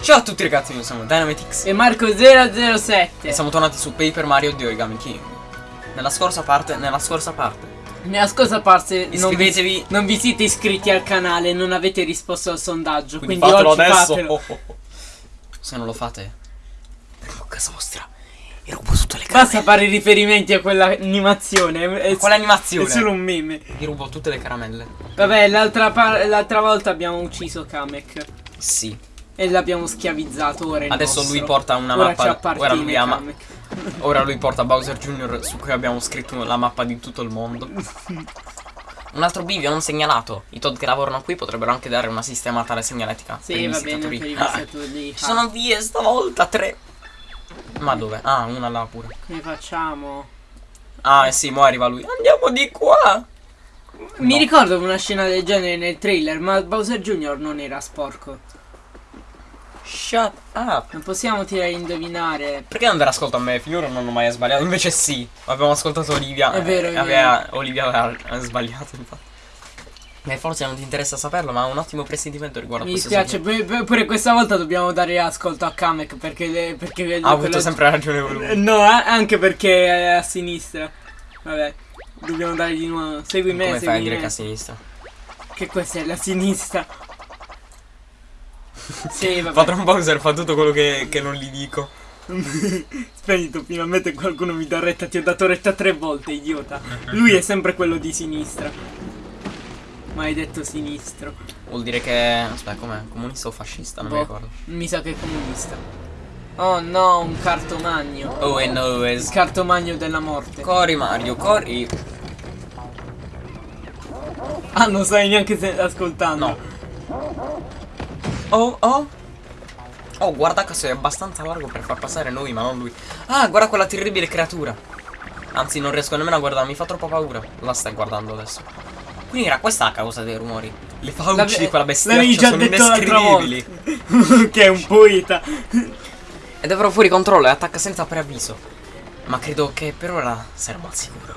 Ciao a tutti ragazzi, noi siamo Dynamitix E Marco007 e siamo tornati su Paper Mario di Origami King. Nella scorsa parte, nella scorsa parte, Nella scorsa parte non vi, iscrivetevi, non vi siete iscritti al canale Non avete risposto al sondaggio quindi, Quindi, fatelo oggi adesso. fatelo Oh, oh, oh. Se non lo fate, a casa vostra e rubo tutte le Basta caramelle. fare riferimenti a quell'animazione è- Quale è solo un meme Vi rubo tutte le caramelle. Vabbè l'altra, volta abbiamo ucciso Kamek Sì. E l'abbiamo schiavizzato ora Adesso nostro. lui porta una Ora mappa- ora lui ama- Kamek. Ora lui porta Bowser Jr. su cui abbiamo scritto la mappa di tutto il mondo. Un altro bivio non segnalato. I Todd che lavorano qui potrebbero anche dare una sistemata alla segnaletica. Sì va bene per i Ah, visitatori Ci sono vie stavolta, tre. Ma dove? Ah, una là pure. Come facciamo? Ah, eh sì, mo arriva lui. Andiamo di qua. Mi No. ricordo una scena del genere nel trailer Ma Bowser Jr. non era sporco Shut up. Non possiamo tirare a indovinare Perché non dare ascolto a me? Finora non ho mai sbagliato. Invece sì. Abbiamo ascoltato Olivia. È vero, eh, è aveva- Olivia aveva sbagliato, infatti. E forse non ti interessa saperlo, ma ho un ottimo presentimento riguardo Mi a questo dispiace, pu- pu- pure questa volta dobbiamo dare ascolto a Kamek perché, le- perché le- Ha avuto sempre ragione lui. No, anche perché è a sinistra. Vabbè, dobbiamo dare di nuovo. Segui me, Come segui fai a dire me. che a sinistra? Che questa è la sinistra. sì, vabbè. Patron Bowser fa tutto quello che, che non gli dico. Spento, finalmente qualcuno mi dà retta. Ti ho dato retta tre volte, idiota. Lui è sempre quello di sinistra. Maledetto sinistro. Vuol dire che. Aspetta, com'è? Comunista o fascista? Non mi Boh, ricordo. mi sa che è comunista. Oh no, un cartomagno. Oh, e no, Il es. cartomagno della morte. Corri Mario, corri. Ah, non stai neanche se- ascoltando. No. Oh, oh. Oh, guarda che sei abbastanza largo per far passare noi, ma non lui. Ah, guarda quella terribile creatura. Anzi, non riesco nemmeno a guardare, mi fa troppa paura. La stai guardando adesso. Quindi era questa la causa dei rumori. Le fauci di quella bestiaccia già sono detto indescrivibili. che è un poeta. Ed è però fuori controllo e attacca senza preavviso. Ma credo che per ora saremo al sicuro.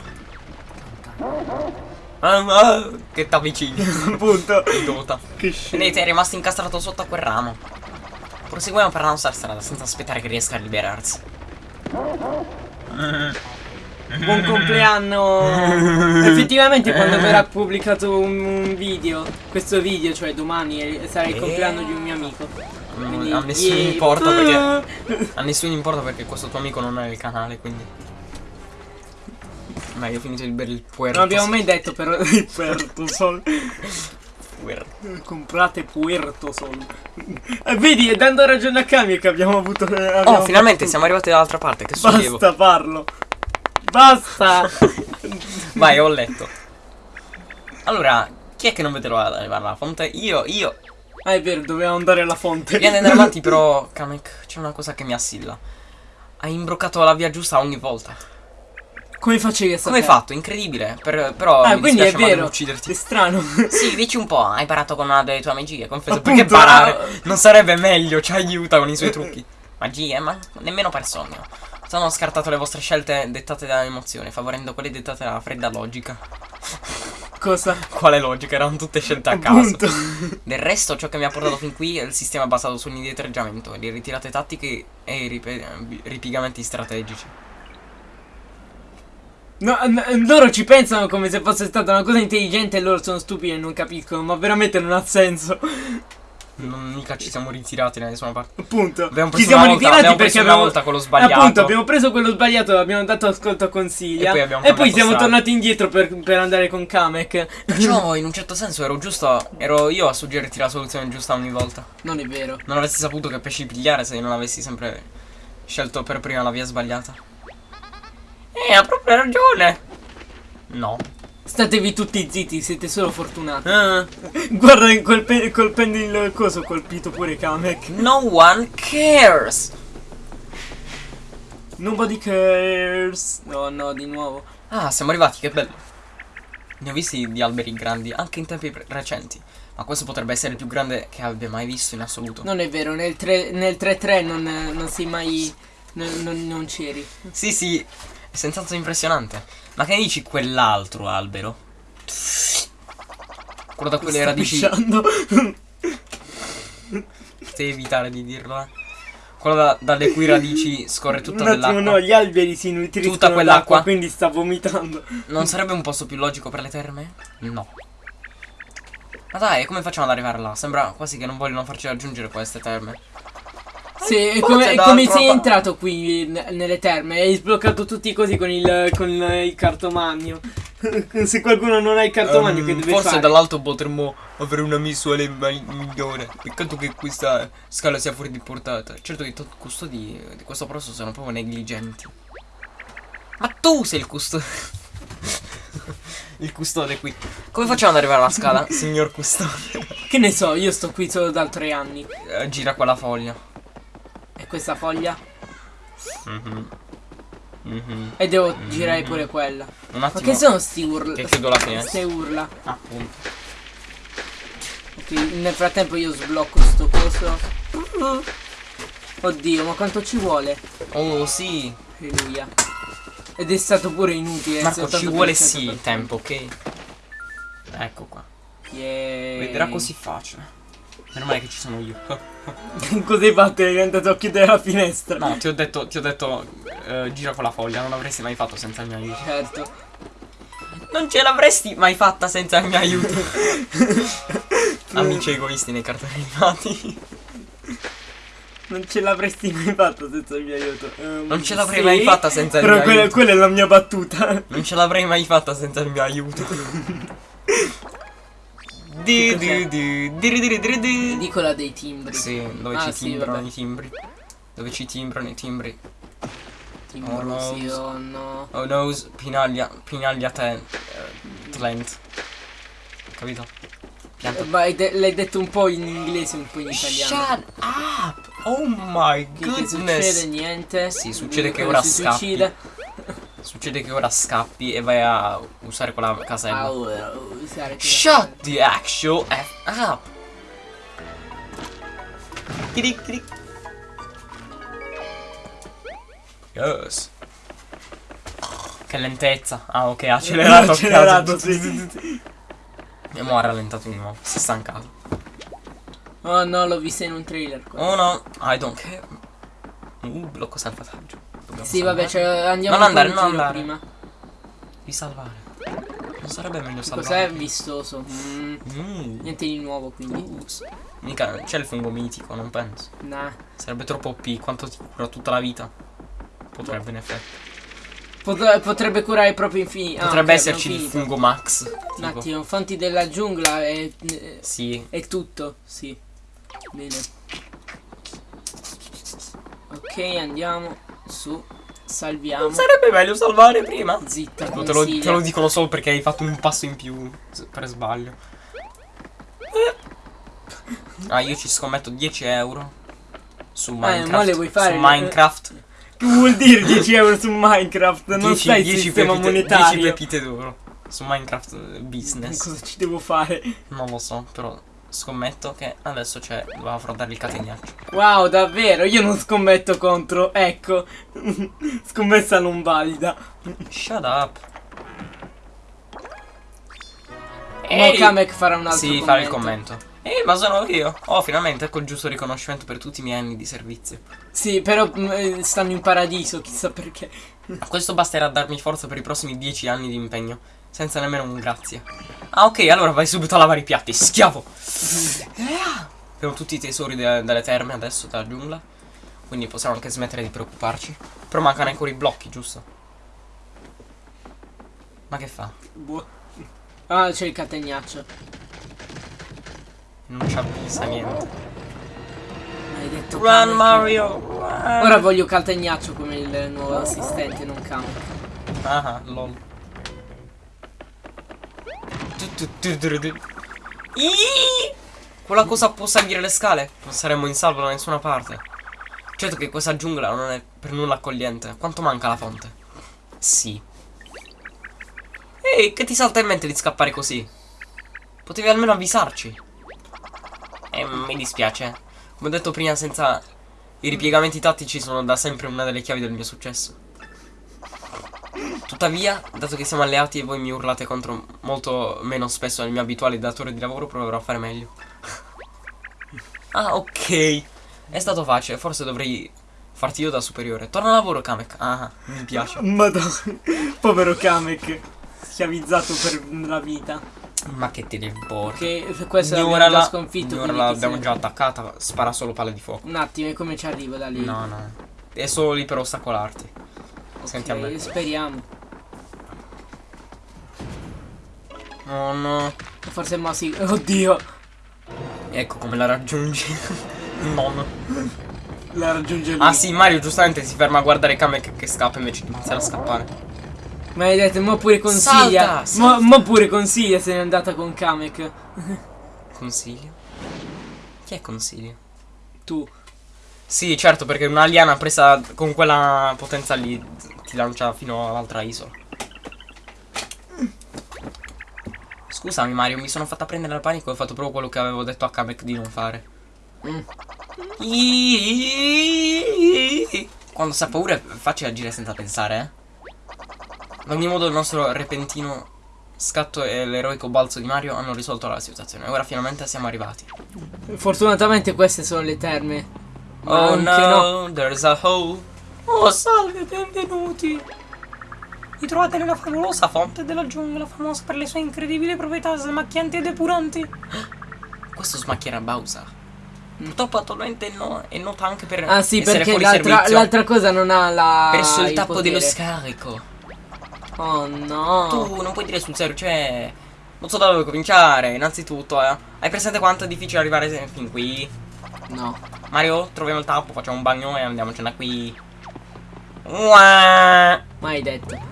Ah, ah, che t'avvicini. Appunto. Idiota. Che scemo. Vedete, è rimasto incastrato sotto a quel ramo. Proseguiamo per la nostra strada senza aspettare che riesca a liberarsi. Buon compleanno. Effettivamente quando verrà pubblicato un, un video, questo video, cioè domani, sarà il Eh. compleanno di un mio amico. Quindi, a nessuno yeah. importa perché. A nessuno importa perché questo tuo amico non è il canale, quindi. Ma io ho finito il puerto. Non abbiamo mai detto però il Puerto Sol. Puerto. Comprate Puerto Sol. Eh, vedi, dando ragione a Kami che abbiamo avuto. eh, Oh, abbiamo finalmente fatto siamo arrivati dall'altra parte. Che sollievo. Basta farlo. Basta. Vai, ho letto. Allora, chi è che non di arrivare alla fonte? Io, io. Ah, è vero, dovevamo andare alla fonte. Vieni andare avanti, però, Kamek, c'è una cosa che mi assilla. Hai imbroccato la via giusta ogni volta. Come facevi a Come hai sapere? fatto? Incredibile. Per- però Ah, mi quindi è vero. È ucciderti. strano. Sì, dici un po', hai imparato con una delle tue magie, confesso. Appunto, Perché parare? Non sarebbe meglio, ci aiuta con i suoi trucchi. Magie, ma nemmeno per sogno. Sono scartato le vostre scelte dettate dall'emozione, favorendo quelle dettate dalla fredda logica. Cosa? Quale logica? Erano tutte scelte a caso. Del resto, ciò che mi ha portato fin qui è il sistema basato sull'indietreggiamento, le ritirate tattiche e i ripe- ripiegamenti strategici. No, loro ci pensano come se fosse stata una cosa intelligente e loro sono stupidi e non capiscono, ma veramente non ha senso. Non mica ci siamo ritirati da nessuna parte. Appunto. Abbiamo ci preso siamo una volta- ritirati abbiamo perché preso una abbiamo volta quello sbagliato. Appunto, abbiamo preso quello sbagliato, abbiamo dato ascolto a Consiglia E poi abbiamo e poi siamo strada. tornati indietro per, per andare con Kamek. Perciò, in un certo senso, ero giusto. Ero io a suggerirti la soluzione giusta ogni volta. Non è vero. Non avresti saputo che pesci pigliare se non avessi sempre scelto per prima la via sbagliata. Eh, ha proprio ragione. No. Statevi tutti zitti, siete solo fortunati. Eh, Guarda, colpe- colpendo il coso ho colpito pure Kamek. no one cares. Nobody cares. No, no, di nuovo. Ah, siamo arrivati, che bello. Ne ho visti di alberi grandi, anche in tempi recenti. Ma questo potrebbe essere il più grande che abbia mai visto in assoluto. Non è vero, nel 3 nel 3-3 non, non sei mai. Non, non- non c'eri. Sì, sì, è senz'altro impressionante. Ma che ne dici quell'altro albero? Quello da quelle radici. Devi evitare di dirlo, eh. Quello da- dalle cui radici scorre tutta attimo, dell'acqua. no, gli alberi si nutriscono Tutta quell'acqua? quindi sta vomitando. Non sarebbe un posto più logico per le terme? No. Ma dai, come facciamo ad arrivare là? Sembra quasi che non vogliono farci raggiungere queste terme. Sì, è forse come, è come sei entrato qui nelle terme Hai sbloccato tutti così con il, con il cartomagno Se qualcuno non ha il cartomagno che Ehm, deve forse fare? dall'alto potremmo avere una visuale migliore. Peccato che questa scala sia fuori di portata. Certo che i custodi di questo posto sono proprio negligenti. Ma tu sei il custode. il custode qui. Come facciamo ad arrivare alla scala, signor custode? Che ne so, io sto qui solo da tre anni Eh, gira quella foglia. Questa foglia? Mhm. Mhm. E devo girare pure quella Un Ma attimo. che sono sti urla? Che chiudo la finestra. Ste urla Appunto. Ok, nel frattempo io sblocco sto coso Oddio, ma quanto ci vuole? Oh sì. Alleluia Ed è stato pure inutile Marco, ci vuole il sì 100%. tempo, ok? Ecco qua. Yeah. Vedrà così facile. Meno male che ci sono io. Cos'hai fatto? Hai andato a chiudere la finestra No, ti ho detto, ti ho detto, eh, gira con la foglia, non l'avresti mai fatto senza il mio aiuto. Certo Non ce l'avresti mai fatta senza il mio aiuto. Amici egoisti nei cartoni animati. Non ce l'avresti mai fatto senza il mio aiuto. Ehm, Non ce l'avrei sì, mai fatta senza il Però mio quella, aiuto. quella è la mia battuta. Non ce l'avrei mai fatta senza il mio aiuto. Di di di di di di di. Edicola dei timbri. Sì, dove Ah, ci sì, timbrano vabbè. i timbri. Dove ci timbrano i timbri. Timbro, Oh, no. sì o no. Oh no, pinaglia, pinaglia ten, eh, talent. Capito? Pianta. Eh, Ma de- l'hai detto un po' in inglese, un po' in italiano. Shut up! Oh my Che, che succede? goodness! Niente. Sì, succede che Quello ora si scappi. suicida. Succede che ora scappi e vai a usare quella casella. Ah, ora, usare quella Shut the actual F up! Kiri, kiri. Yes. Che lentezza. Ah, ok, ha accelerato. a Accelerato, sì, sì, sì. E mo' ha rallentato di nuovo. Si è stancato. Oh no, l'ho vista in un trailer. qua. Oh no, I don't care. Uh, blocco salvataggio. Dobbiamo Sì, vabbè, salvare. cioè, andiamo Non andare, non andare. prima. Risalvare. Non sarebbe meglio salvare? Cos'è vistoso? Mm, Mm. niente di nuovo, quindi. Mica c'è il fungo mitico, non penso. Nah. Sarebbe troppo OP, quanto ti cura tutta la vita? Potrebbe in effetti. Pot- potrebbe curare proprio infinito. Potrebbe esserci il fungo max. Un attimo, fonti della giungla è, Sì. è tutto. Sì. Bene. Ok, andiamo su. Salviamo. Sarebbe meglio salvare prima. Zitta, Te lo, te lo dicono solo perché hai fatto un passo in più per sbaglio. Ah, io ci scommetto 10 euro su Minecraft. Eh, ma le vuoi fare? Su Minecraft. Che vuol dire 10 euro su Minecraft? Non 10, sai il 10 sistema pepite, 10 monetario. pepite d'oro. Su Minecraft eh, Business. Cosa ci devo fare? Non lo so, però scommetto che adesso c'è. Doveva affrontare il catenaccio. Wow, davvero? Io non scommetto contro. Ecco. Scommessa non valida. Shut up. Mo Kamek farà un altro Sì, commento. fare il commento. Eh, ma sono io. Oh, finalmente ecco il giusto riconoscimento per tutti i miei anni di servizio. Sì, però mm, eh, stanno in paradiso, chissà perché. Questo basterà a darmi forza per i prossimi 10 anni di impegno. Senza nemmeno un grazie. Ah, ok, allora vai subito a lavare i piatti, schiavo. Abbiamo tutti i tesori de- delle terme adesso, della giungla. Quindi possiamo anche smettere di preoccuparci. Però mancano ancora i blocchi, giusto? Ma che fa? Boh. Ah, c'è il catenaccio. Non ci avvisa niente. Hai detto Run. Mario! run. Ora voglio Caltegnaccio come il nuovo assistente, non Kamek. Ah, lol. Tu, tu, tu, tu, tu. Iii! Quella cosa può salire le scale? Non saremmo in salvo da nessuna parte. Certo che questa giungla non è per nulla accogliente. Quanto manca la fonte? Sì. Ehi, che ti salta in mente di scappare così? Potevi almeno avvisarci. Eh, mi dispiace. Come ho detto prima, senza i ripiegamenti tattici sono da sempre una delle chiavi del mio successo. Tuttavia dato che siamo alleati e voi mi urlate contro molto meno spesso del mio abituale datore di lavoro, proverò a fare meglio. ah, ok. È stato facile, forse dovrei farti io da superiore. Torna a lavoro, Kamek. Ah, mi piace. Madonna. Povero Kamek. Schiavizzato per la vita. Ma che te ne importa? Che questa l'abbiamo già la, sconfitto. ora quindi la chi abbiamo se- già attaccata, spara solo palle di fuoco. Un attimo, e come ci arrivo da lì? No, no. È solo lì per ostacolarti. Senti a Ok, me. Speriamo. Oh no. Forse mo sì. Oddio. Ecco come la raggiungi. non. La raggiunge lui. Ah sì, Mario giustamente si ferma a guardare Kamek che scappa invece di iniziare a scappare. Ma hai detto, mo pure consiglia. Salta, Mo, salta. mo pure consiglia se n'è andata con Kamek. Consiglio? Chi è consiglio? Tu. Sì, certo, perché una liana presa con quella potenza lì ti lancia fino all'altra isola. Scusami Mario, mi sono fatta prendere dal panico e ho fatto proprio quello che avevo detto a Kamek di non fare. Mm. Quando sa paura è facile agire senza pensare, eh. Ad ogni modo il nostro repentino scatto e l'eroico balzo di Mario hanno risolto la situazione. Ora finalmente siamo arrivati. Fortunatamente queste sono le terme. Ma Oh anche no, there's a hole. Oh, salve, benvenuti. Vi trovate nella favolosa fonte della giungla, famosa per le sue incredibili proprietà smacchianti e depuranti. Questo smacchierà Bowser. Purtroppo attualmente no, è nota anche per Ah sì, perché l'altra, cosa non ha la. Perso il il tappo dello potere. scarico. Oh no. Tu non puoi dire sul serio, cioè. Non so da dove cominciare. Innanzitutto, eh. Hai presente quanto è difficile arrivare fin qui? No. Mario, troviamo il tappo, facciamo un bagno e andiamocene da qui. Uah. Mai detto.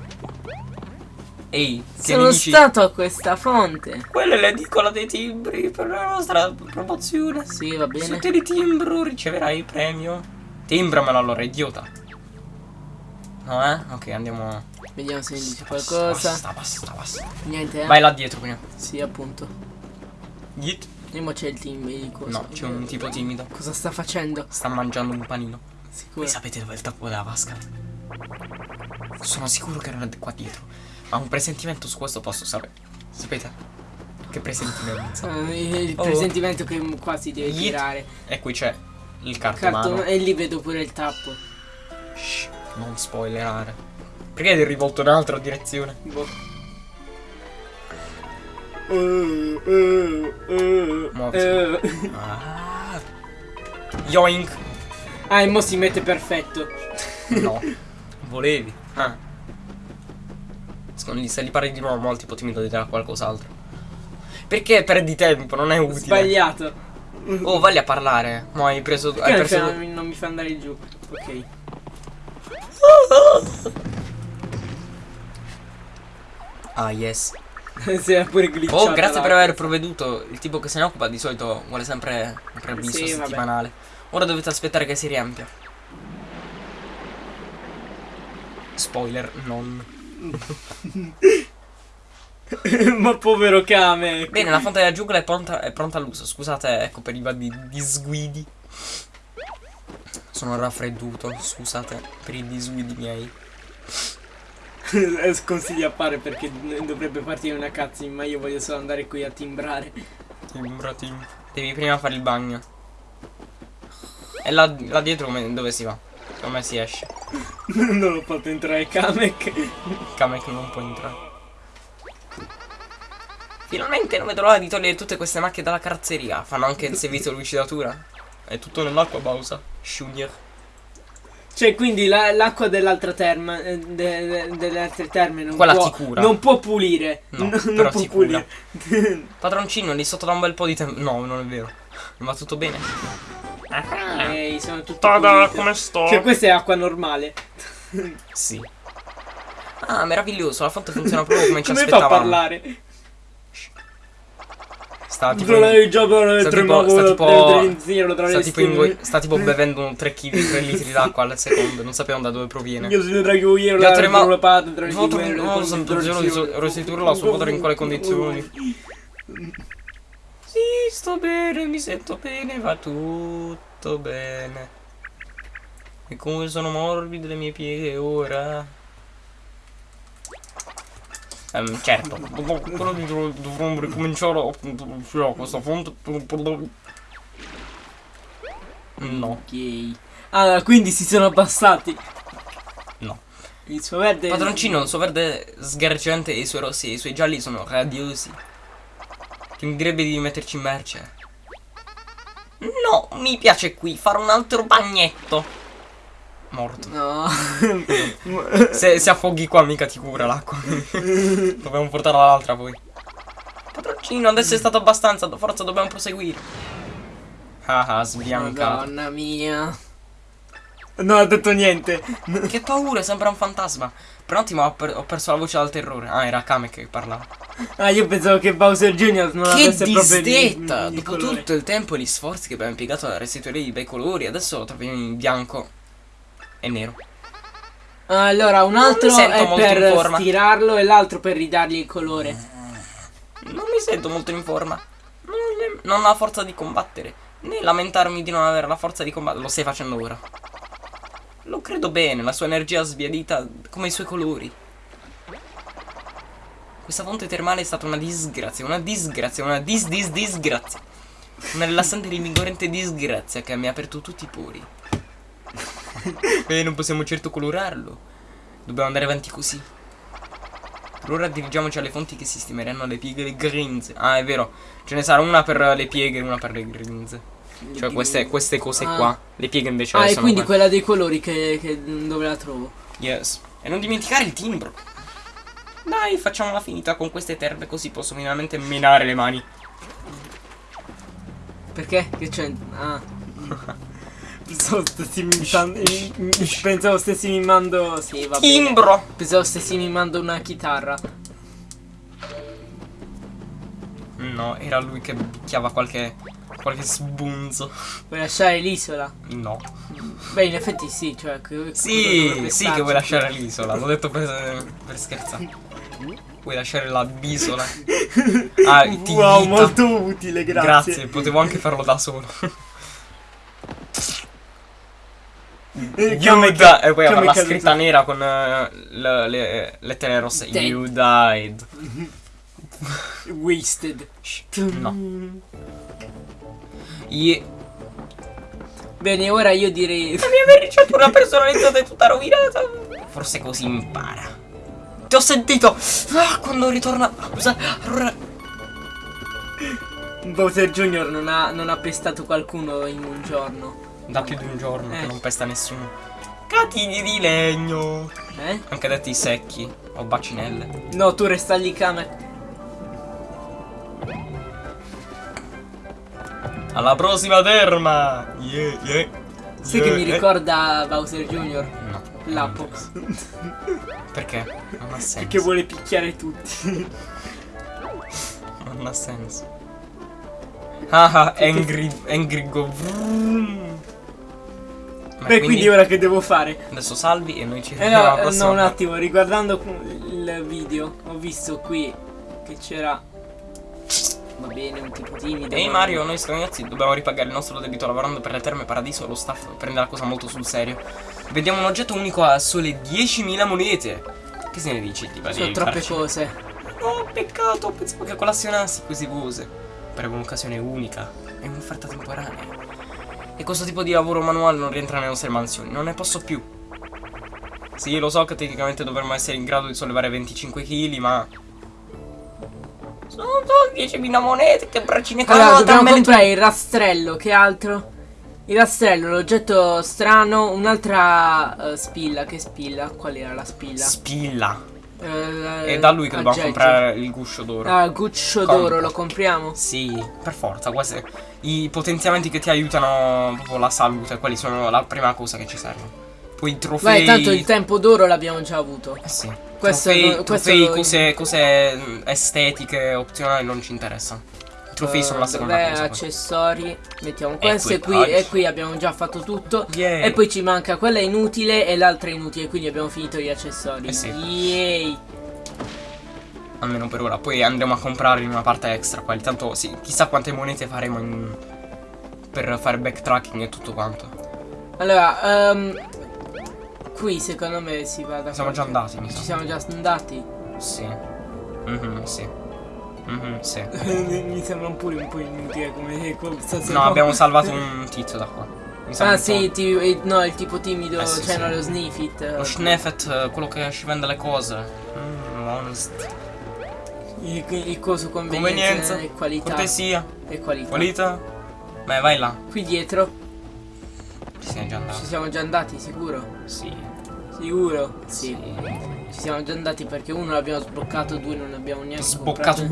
Ehi, Sono dici? stato a questa fonte. Quella è l'edicola dei timbri per la nostra promozione. Sì, va Se bene. ottieni timbro riceverai il premio. Timbramelo allora, idiota. No, eh? Ok, andiamo. Vediamo se mi dice qualcosa. Basta, basta, basta. Niente, eh? Vai là dietro prima. Sì, appunto. Git. Mo c'è il team di cosa. No, c'è un tipo timido. Cosa sta facendo? Sta mangiando un panino. Sicuro. Voi sapete dove è il tappo della vasca? Sono sicuro che era qua dietro. Ma un presentimento su questo posso sapere. Sapete? Che presentimento? Eh, il Oh. presentimento che qua si deve Yeet. tirare. E qui c'è il cartomano. Cartone, e lì vedo pure il tappo. Shh, non spoilerare. Perché eri rivolto in un'altra direzione? Boh. Muoviti. Eh. Ah. Yoink. Ah, e mo si mette perfetto. No. Volevi. Ah. Secondo me se gli parli di nuovo molti tipo timido dirà qualcos'altro. Perché perdi tempo? Non è utile. Sbagliato. Oh, vai a parlare. Mo hai preso. Hai Perché non, preso. non mi fa andare giù? Ok. Ah, yes. si è pure glitchato. Oh, grazie per aver provveduto. Il tipo che se ne occupa di solito vuole sempre un preavviso Sì, vabbè. settimanale. Ora dovete aspettare che si riempia. Spoiler, non. Ma povero Kame. Bene, la fonte della giungla è pronta, è pronta all'uso. Scusate, ecco, per i vari disguidi. Sono raffredduto, scusate, per i disguidi miei. Sconsigli a fare perché dovrebbe partire una cutscene, ma io voglio solo andare qui a timbrare. Timbra, tim. Devi prima fare il bagno. E là, là dietro come- dove si va? Secondo me si esce. non l'ho fatto entrare Kamek. Kamek non può entrare. Finalmente non vedo l'ora di togliere tutte queste macchie dalla carrozzeria. Fanno anche il servizio lucidatura. È tutto nell'acqua, Bausa. Shunier. Cioè, quindi la- l'acqua dell'altra terma, eh, de- de- delle altre terme non Quella può, ti cura. non può pulire. No, non però può ti cura. pulire. Padroncino, lì sotto da un bel po' di tempo. No, non è vero. Non va tutto bene. Ehi, sono tutti Tada, pulite. come sto? Cioè, questa è acqua normale. Sì. Ah, meraviglioso, la fonte funziona proprio come ci Come fa a aspettavamo. parlare? Sta tipo, Non sta tipo, sta tipo, sta tipo, sta tipo bevendo 3 kg, 3 litri d'acqua al secondo, non sappiamo da dove proviene. Io sono tra io Gli la patta tra le nuovo cose, Sant'Angelo di restituire la sua potere in quale condizioni. Sì, sto bene, mi sento bene, va tutto bene. E come sono morbide le mie pieghe ora. Ehm, certo, dopo quello di dov- dovremmo ricominciare appunto a questa fonte. No, Ok. Allora, quindi si sono abbassati. no. Il suo verde. Padroncino, il suo verde sgargiante e i suoi rossi e i suoi gialli sono radiosi. Che mi direbbe di metterci in merce. No, mi piace qui fare un altro bagnetto. Morto. No. Se, se affoghi qua mica ti cura l'acqua. dobbiamo portarla all'altra poi. Padroncino, adesso è stato abbastanza, forza dobbiamo proseguire. Ah ah, sbiancato. Madonna mia. Non ha detto niente. Che paura, sembra un fantasma. Per un attimo ho, per- ho perso la voce dal terrore. Ah, era Kame che parlava. Ah, io pensavo che Bowser Jr. non Che avesse proprio di- disdetta! di Dopo colore. tutto il tempo e gli sforzi che abbiamo impiegato a restituire i bei colori, adesso lo troviamo in bianco e nero. Allora, un altro è per forma. stirarlo e l'altro per ridargli il colore. Non mi sento molto in forma. Non, non ho la forza di combattere. Né lamentarmi di non avere la forza di combattere. Lo stai facendo ora. Lo credo bene, la sua energia sbiadita come i suoi colori. Questa fonte termale è stata una disgrazia, una disgrazia, una dis dis disgrazia. Una rilassante e rinvigorente disgrazia che mi ha aperto tutti i pori. E non possiamo certo colorarlo. Dobbiamo andare avanti così. Per ora dirigiamoci alle fonti che sistemeranno le pieghe e le grinze. Ah, è vero. Ce ne sarà una per le pieghe e una per le grinze. Cioè queste, queste cose Ah. qua. Le pieghe invece Ah, e sono quindi quelle. quella dei colori che, che- dove la trovo? Yes. E non dimenticare il timbro. Dai, facciamola finita con queste terre così posso finalmente menare le mani. Perché? Che c'è? Ah. Pensavo stessi mimando. Pensavo stessi mimando. Sì, va bene. Timbro! Pensavo stessi mimando una chitarra. No, era lui che picchiava qualche. Qualche sbunzo. Vuoi lasciare l'isola? No. Beh, in effetti sì, cioè. che- Sì, sì che vuoi lasciare l'isola. L'ho detto per, per scherzare. Vuoi lasciare la bisola? Ah, ti Wow, ghita. molto utile, grazie. Grazie, potevo anche farlo da solo. Eh, You come died. ca- E poi avrà la scritta nera con eh, le, le lettere rosse. Dead. You died. Wasted. No. Ye- Bene, ora io direi. La mia verniciatura una personalizzata è tutta rovinata. Forse così impara. Ti ho sentito. Ah, quando ritorna. Scusa. Allora. Bowser Jr. non ha, non ha pestato qualcuno in un giorno. Da più di un giorno Eh. che non pesta nessuno. Catini di legno. Eh? Anche detti secchi. O bacinelle. No, tu resta lì, Kame. Alla prossima terma. Yeah, yeah. Sai Yeah, che mi eh. ricorda Bowser Jr. No. L'Apox. Perché? Non ha senso. Perché vuole picchiare tutti. Non ha senso. Ah ah, Angry, Angry Go. Beh, quindi ora che devo fare? Adesso salvi e noi ci Eh vediamo no, eh, prossima. no, un attimo, riguardando il video, ho visto qui che c'era. Va bene, un tipo timido. Ehi ma- Mario, noi ragazzi dobbiamo ripagare il nostro debito lavorando per le terme paradiso lo staff prende la cosa molto sul serio. Vediamo un oggetto unico a sole 10.000 monete. Che se ne dici? Ti Sono troppe farci? cose. No, peccato, pensavo che collazionassi queste cose. Per un'occasione unica e un'offerta temporanea. E questo tipo di lavoro manuale non rientra nelle nostre mansioni, non ne posso più. Sì, lo so che tecnicamente dovremmo essere in grado di sollevare 25 kg, ma... Sono solo 10.000 monete, che braccine Allora, cavolo, dobbiamo dammele tu. comprare il rastrello, che altro? Il rastrello, l'oggetto strano, un'altra eh, spilla, che spilla? Qual era la spilla? Spilla. Eh, È da lui che dobbiamo comprare il guscio d'oro. Ah, guscio Compra. d'oro, lo compriamo? Sì, per forza, questi i potenziamenti che ti aiutano proprio la salute, quelli sono la prima cosa che ci servono. Poi i trofei. Beh, tanto il tempo d'oro l'abbiamo già avuto. Eh sì. Questo trofei, no- questo trofei, cose, cose mm, estetiche, opzionali non ci interessano. I trofei sono la Eh, seconda vabbè, cosa. poi. accessori. Mettiamo questo e qui, e qui abbiamo già fatto tutto. Yay. E poi ci manca quella inutile e l'altra inutile, quindi abbiamo finito gli accessori. Eh sì. Yay! Almeno per ora. Poi andremo a comprare in una parte extra. Quelli. Tanto sì, chissà quante monete faremo in- per fare backtracking e tutto quanto. Allora, ehm, qui secondo me si va da Siamo già andati, mi Ci sa. siamo già andati. Sì. Mhm, sì. Mhm, sì. Mi sembra pure un po' inutile come se No, abbiamo salvato un tizio da qua. Ah un po'. sì, ti- eh, no, il tipo timido, Eh, sì, cioè sì. no, lo sniffit. Lo Schneffet, eh, quello che ci vende le cose. Mm, honest. Il, il coso convenienza, Convenienza. e qualità. Cortesia. E qualità. Qualità. Beh, vai là. Qui dietro Ci siamo già ci andati. siamo già andati, sicuro? Sì. Sicuro? Sì. Ci siamo già andati perché uno l'abbiamo sbloccato, due non abbiamo neanche Sboccato.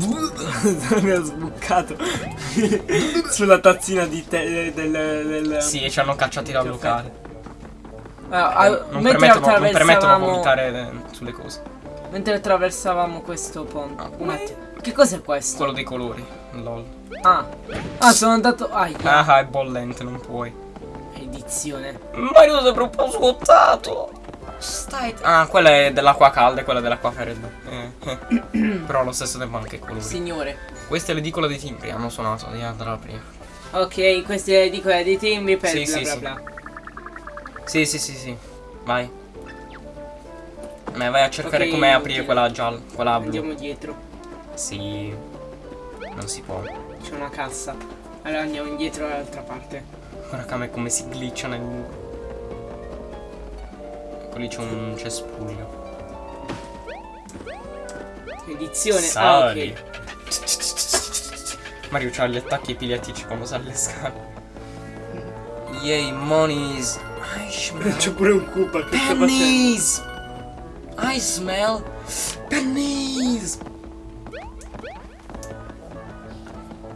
L'abbiamo sboccato sulla tazzina di te del, del Sì, e ci hanno cacciati dal Caffè. locale. Ah, Non mentre permettono, non permettono vomitare eh, sulle cose. mentre attraversavamo questo ponte. Ah, Un attimo. Che cos'è questo? Quello dei colori. Lol. Ah. Ah, sono andato. Ah, Ah, è bollente, non puoi. edizione. Ma io un po' scottato. Stai. Ah, quella è dell'acqua calda e quella dell'acqua fredda. Eh, eh. Però allo stesso tempo anche colori. Signore. Questa è l'edicola dei timbri, hanno suonato di andare prima. Ok, queste dico è dei timbri per Sì, bla sì, bla sì. bla. Sì, sì, sì, sì. Vai. Ma vai a cercare Ok, come aprire quella gialla, quella blu. Andiamo dietro. Sì. Non si può. C'è una cassa. Allora andiamo indietro dall'altra parte. Guarda come, come si glitcha nel lì c'è un cespuglio. Edizione. Sali. Ah, ok. Mario c'ha gli attacchi epilettici quando sale le scale. Yay, monies. C'è pure un Koopa che pennies. I smell pennies.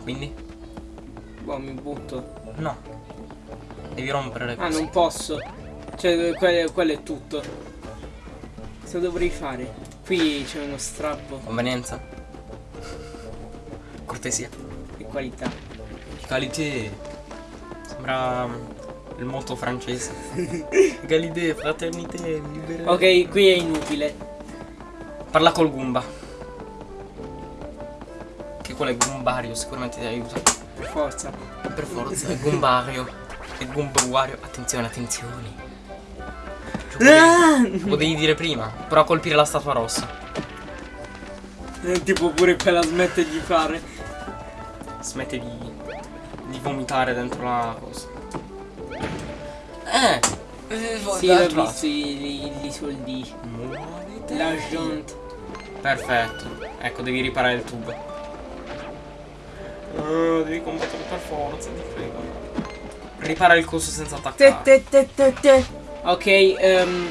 Quindi? Boh, mi butto. No. Devi rompere le Ah, cose. non posso. Cioè, quello, quello è tutto. Cosa dovrei fare? Qui c'è uno strappo Convenienza. Cortesia. di qualità. Qualité. Sembra mm, il motto francese. Egalité, fraternité, libertà. Ok, qui è inutile. Parla col Goomba. Che quello è Goombario, sicuramente ti aiuta. Per forza. Per forza, è Goombario. È Goombario. Attenzione, attenzione. Ah! Lo potevi dire prima. Però a colpire la statua rossa. Eh, Tipo pure quella smette di fare. Smette di, di vomitare dentro la cosa. Eh! eh Sì, ho visto i, i- i soldi. Muovete. L'argent. Perfetto. Ecco, devi riparare il tubo. Eh, devi combattere per forza, ti prego. Ripara il coso senza Te, attaccare. te, te, te, te. Ok, ehm,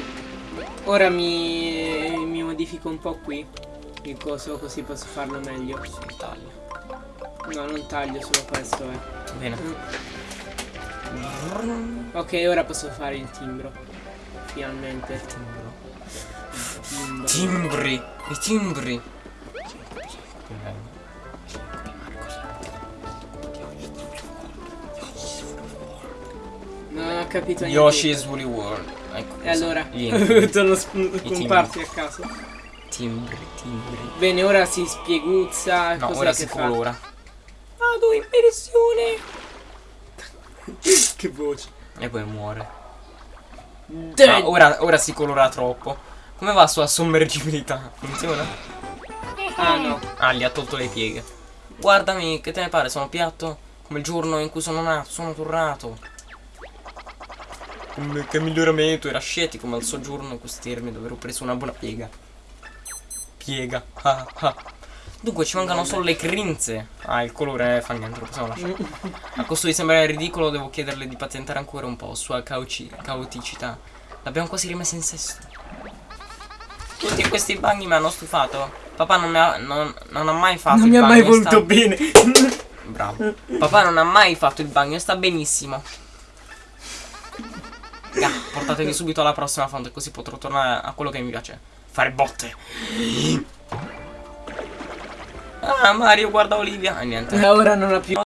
ora mi, mi modifico un po' qui. Il coso così posso farlo meglio. Sì, taglio. No, non taglio solo questo, eh. Bene. Ok, ora posso fare il timbro. Finalmente. Timbro. Timbri. I timbri. Non capito niente. Yoshi's Woolly World. Ecco. E allora? Sp- comparsi a caso. Timbri, timbri. Bene, ora si spieguzza. No, ora che si fa? colora. Vado in pensione. che voce. E poi muore. Ah, ora, ora si colora troppo. Come va sua sommergibilità? Funziona? Ah no. Ah, gli ha tolto le pieghe. Guardami, che te ne pare? Sono piatto come il giorno in cui sono nato, sono tornato. Che miglioramento, era scettico, ma al soggiorno termini dove ho preso una buona piega. Piega. Ah, ah. Dunque ci mancano solo le grinze. Ah, il colore fa niente, lo possiamo lasciare. A costo di sembrare ridicolo, devo chiederle di patentare ancora un po' sua cauci- caoticità. L'abbiamo quasi rimessa in sesto. Tutti questi bagni mi hanno stufato. Papà non, ha, non, non ha mai fatto Non il mi ha mai voluto sta- bene. Bravo. Papà non ha mai fatto il bagno sta benissimo. Ga, portatevi subito alla prossima fonte così potrò tornare a quello che mi piace. Fare botte. Ah, Mario, guarda Olivia. E niente. E ora non ha più.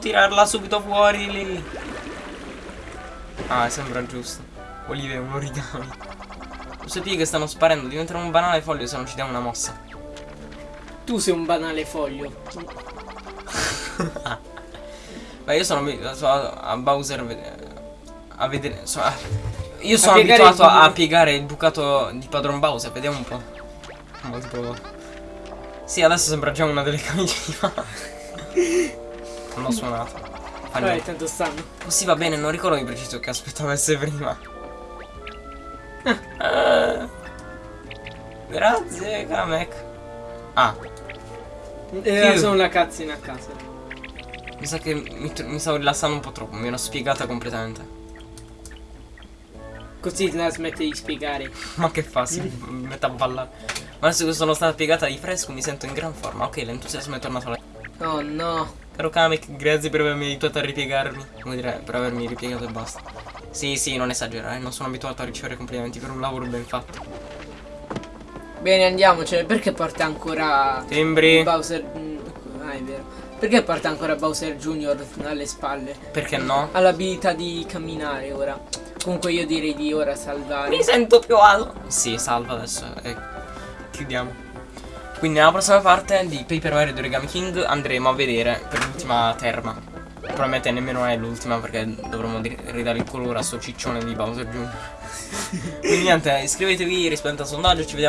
Tirarla subito fuori lì. Ah, sembra giusto. Olivia è un origami. Le sue pieghe stanno sparendo, diventerà un banale foglio se non ci diamo una mossa. Tu sei un banale foglio. Beh, io sono a, Bowser a vedere. so- a- io sono piegare abituato il- a piegare il bucato di padron Bowser, vediamo un po'. Molto. Sì, adesso sembra già una delle camicie di. Non l'ho suonato. Fa Vabbè, tanto stanno. Oh, sì, va bene, non ricordo di preciso che aspetto avesse prima. Eh. Grazie, Kamek. Ah, Era Più. solo una cazzina a casa. mi sa che mi, mi stavo rilassando un po' troppo, mi ero spiegata completamente. Così la smette di spiegare. Ma che fa? Si mette a ballare. Ma adesso che sono stata piegata di fresco mi sento in gran forma. Ok, l'entusiasmo è tornato alla... Oh no. Caro Kamek, grazie per avermi aiutato a ripiegarmi. Come dire, per avermi ripiegato e basta. Sì, sì, non esagerare, non sono abituato a ricevere complimenti per un lavoro ben fatto. Bene, andiamocene. Perché porta ancora Timbri. Bowser. mm, Ah, è vero. Perché porta ancora Bowser Jr. alle spalle? Perché no? Ha l'abilità di camminare ora. Comunque io direi di ora salvare. Mi sento più alto. Sì, salva adesso e chiudiamo. Quindi nella prossima parte di Paper Mario di Origami King andremo a vedere per l'ultima terma. Probabilmente nemmeno è l'ultima perché dovremo di- ridare il colore a sto ciccione di Bowser Jr. Quindi niente, iscrivetevi, rispondete al sondaggio, ci vediamo.